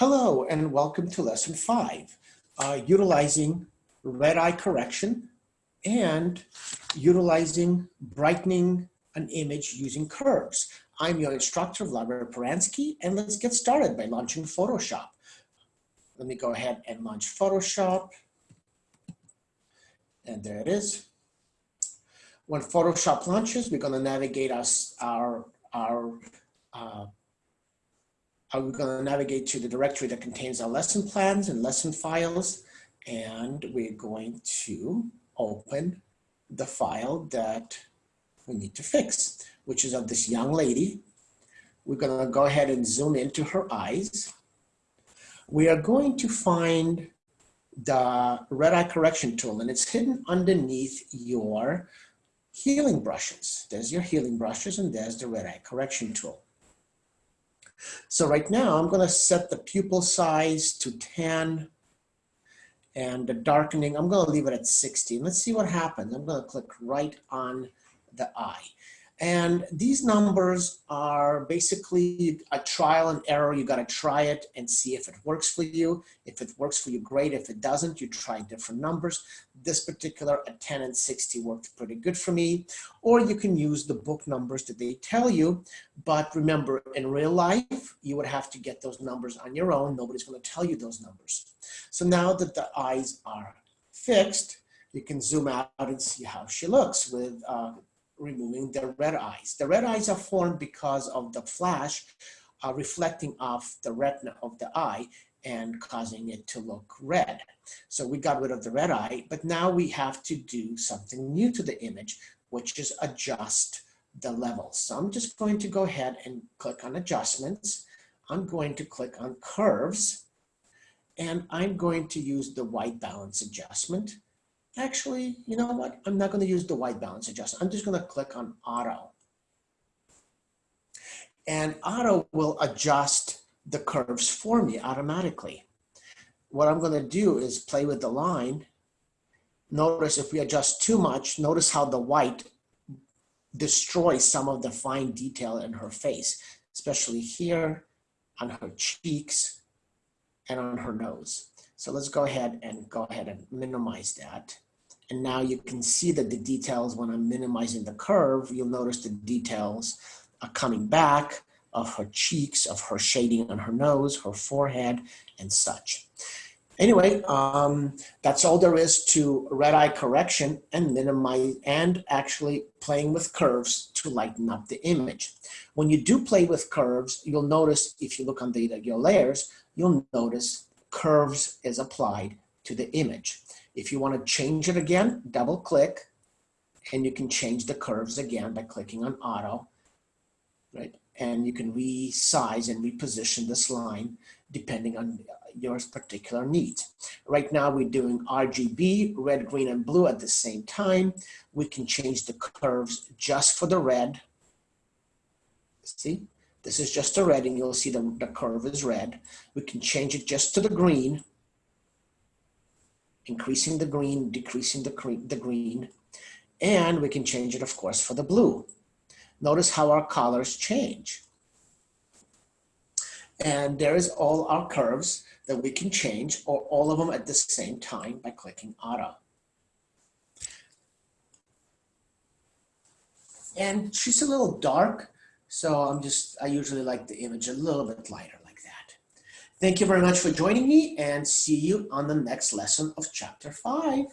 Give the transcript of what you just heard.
Hello and welcome to lesson five, uh, utilizing red eye correction and utilizing brightening an image using curves. I'm your instructor, Vladimir Peransky, and let's get started by launching Photoshop. Let me go ahead and launch Photoshop. And there it is. When Photoshop launches, we're going to navigate us our, our uh, we're going to navigate to the directory that contains our lesson plans and lesson files. And we're going to open the file that we need to fix, which is of this young lady. We're going to go ahead and zoom into her eyes. We are going to find the red eye correction tool and it's hidden underneath your healing brushes. There's your healing brushes and there's the red eye correction tool. So right now I'm gonna set the pupil size to 10 and the darkening, I'm gonna leave it at 60. Let's see what happens. I'm gonna click right on the eye. And these numbers are basically a trial and error. You got to try it and see if it works for you. If it works for you, great. If it doesn't, you try different numbers. This particular at 10 and 60 worked pretty good for me. Or you can use the book numbers that they tell you. But remember, in real life, you would have to get those numbers on your own. Nobody's going to tell you those numbers. So now that the eyes are fixed, you can zoom out and see how she looks with uh, removing the red eyes. The red eyes are formed because of the flash uh, reflecting off the retina of the eye and causing it to look red. So we got rid of the red eye, but now we have to do something new to the image, which is adjust the levels. So I'm just going to go ahead and click on adjustments. I'm going to click on curves and I'm going to use the white balance adjustment actually, you know what? I'm not going to use the white balance adjustment. I'm just going to click on auto. And auto will adjust the curves for me automatically. What I'm going to do is play with the line. Notice if we adjust too much, notice how the white destroys some of the fine detail in her face, especially here on her cheeks and on her nose. So let's go ahead and go ahead and minimize that. And now you can see that the details, when I'm minimizing the curve, you'll notice the details are coming back of her cheeks, of her shading on her nose, her forehead, and such. Anyway, um, that's all there is to red eye correction and minimize and actually playing with curves to lighten up the image. When you do play with curves, you'll notice if you look on the, layers, you'll notice curves is applied to the image. If you want to change it again, double click and you can change the curves again by clicking on auto, right? And you can resize and reposition this line depending on your particular needs. Right now we're doing RGB, red, green, and blue at the same time. We can change the curves just for the red. See, this is just a red and you'll see the, the curve is red. We can change it just to the green, increasing the green, decreasing the, the green. And we can change it, of course, for the blue. Notice how our colors change. And there is all our curves that we can change, or all of them at the same time by clicking auto. And she's a little dark, so I'm just, I usually like the image a little bit lighter like that. Thank you very much for joining me and see you on the next lesson of chapter five.